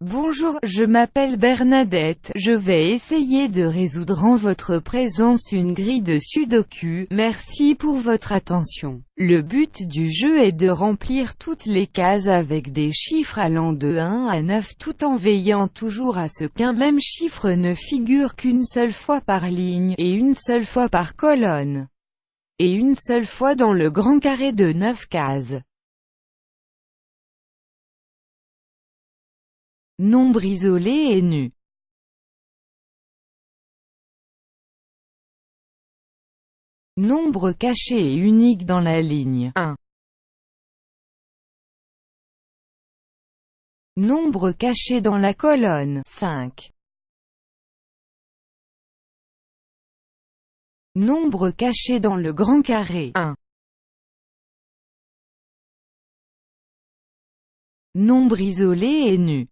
Bonjour, je m'appelle Bernadette, je vais essayer de résoudre en votre présence une grille de sudoku, merci pour votre attention. Le but du jeu est de remplir toutes les cases avec des chiffres allant de 1 à 9 tout en veillant toujours à ce qu'un même chiffre ne figure qu'une seule fois par ligne, et une seule fois par colonne, et une seule fois dans le grand carré de 9 cases. Nombre isolé et nu. Nombre caché et unique dans la ligne 1. Nombre caché dans la colonne 5. Nombre caché dans le grand carré 1. Nombre isolé et nu.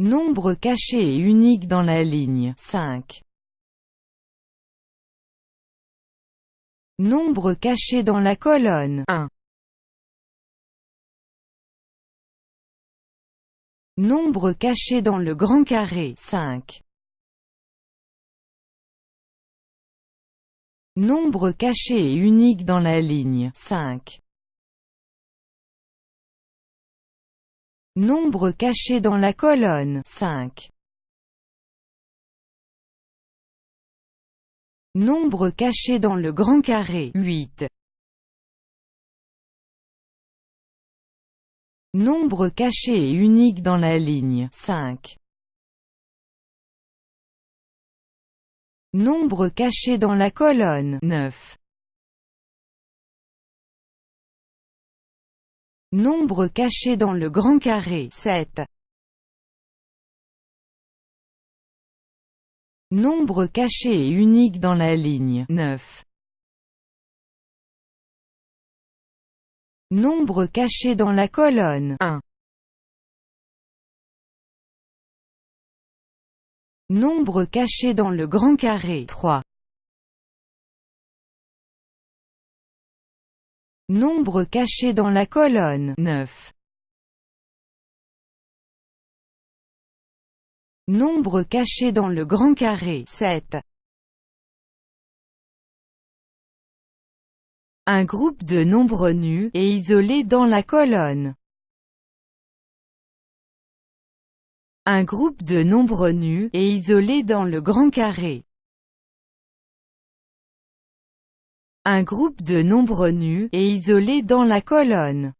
Nombre caché et unique dans la ligne 5. Nombre caché dans la colonne 1. Nombre caché dans le grand carré 5. Nombre caché et unique dans la ligne 5. Nombre caché dans la colonne 5. Nombre caché dans le grand carré 8. Nombre caché et unique dans la ligne 5. Nombre caché dans la colonne 9. Nombre caché dans le grand carré 7. Nombre caché et unique dans la ligne 9. Nombre caché dans la colonne 1. Nombre caché dans le grand carré 3. Nombre caché dans la colonne 9. Nombre caché dans le grand carré 7. Un groupe de nombres nus, et isolés dans la colonne. Un groupe de nombres nus, et isolés dans le grand carré. Un groupe de nombres nus, et isolés dans la colonne.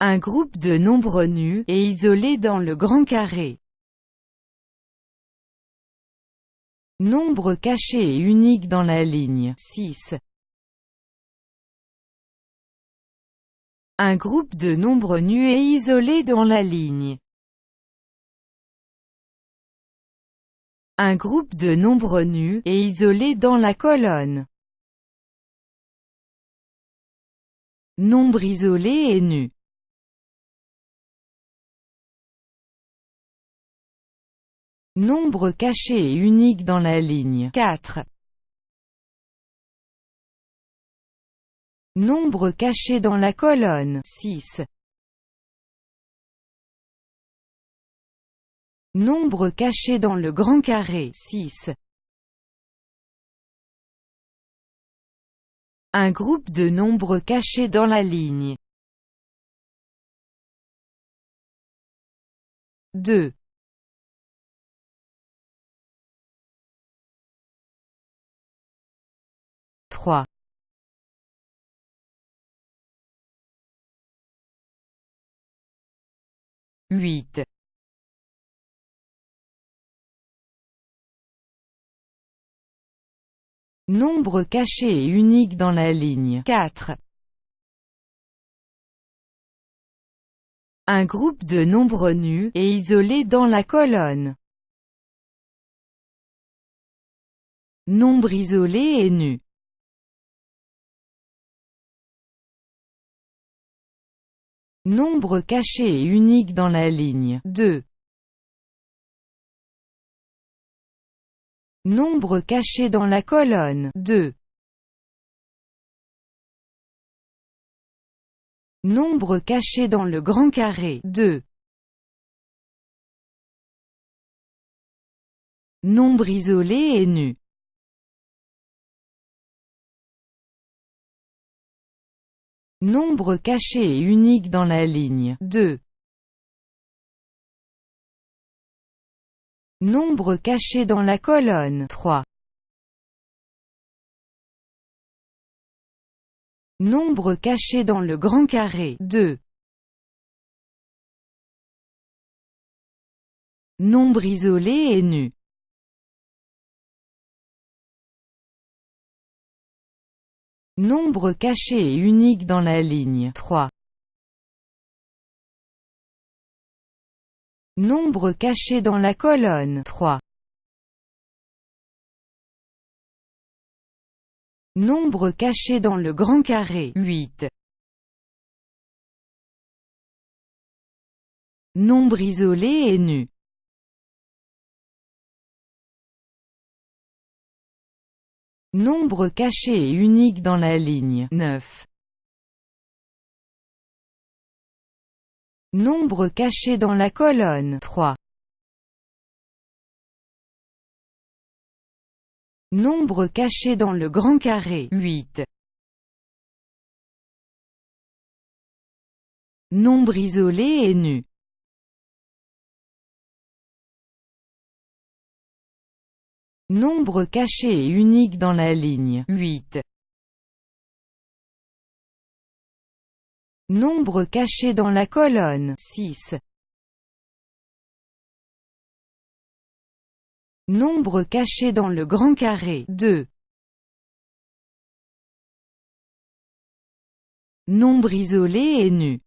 Un groupe de nombres nus, et isolés dans le grand carré. Nombre caché et unique dans la ligne 6. Un groupe de nombres nus et isolés dans la ligne Un groupe de nombres nus, et isolés dans la colonne. Nombre isolé et nu. Nombre caché et unique dans la ligne 4. Nombre caché dans la colonne 6. Nombre caché dans le grand carré 6. Un groupe de nombres cachés dans la ligne 2. 3. 8. Nombre caché et unique dans la ligne 4. Un groupe de nombres nus, et isolés dans la colonne. Nombre isolé et nu. Nombre caché et unique dans la ligne 2. Nombre caché dans la colonne 2. Nombre caché dans le grand carré 2. Nombre isolé et nu. Nombre caché et unique dans la ligne 2. Nombre caché dans la colonne 3. Nombre caché dans le grand carré 2. Nombre isolé et nu. Nombre caché et unique dans la ligne 3. Nombre caché dans la colonne 3. Nombre caché dans le grand carré 8. Nombre isolé et nu. Nombre caché et unique dans la ligne 9. Nombre caché dans la colonne 3. Nombre caché dans le grand carré 8. Nombre isolé et nu. Nombre caché et unique dans la ligne 8. Nombre caché dans la colonne 6. Nombre caché dans le grand carré 2. Nombre isolé et nu.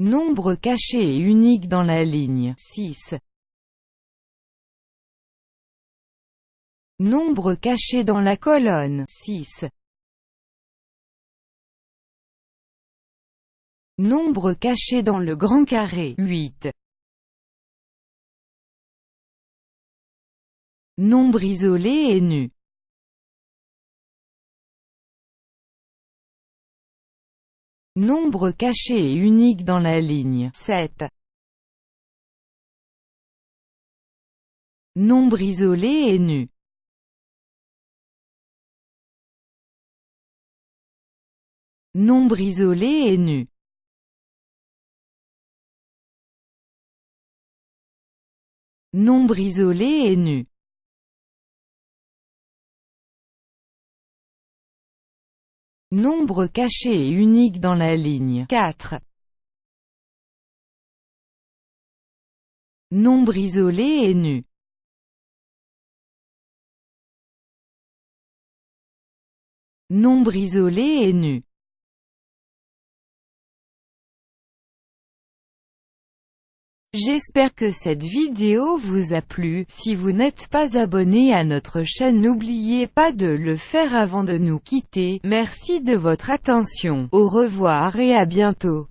Nombre caché et unique dans la ligne 6. Nombre caché dans la colonne 6. Nombre caché dans le grand carré 8. Nombre isolé et nu. Nombre caché et unique dans la ligne 7. Nombre isolé et nu. Nombre isolé et nu. Nombre isolé et nu. Nombre caché et unique dans la ligne 4. Nombre isolé et nu. Nombre isolé et nu. J'espère que cette vidéo vous a plu, si vous n'êtes pas abonné à notre chaîne n'oubliez pas de le faire avant de nous quitter, merci de votre attention, au revoir et à bientôt.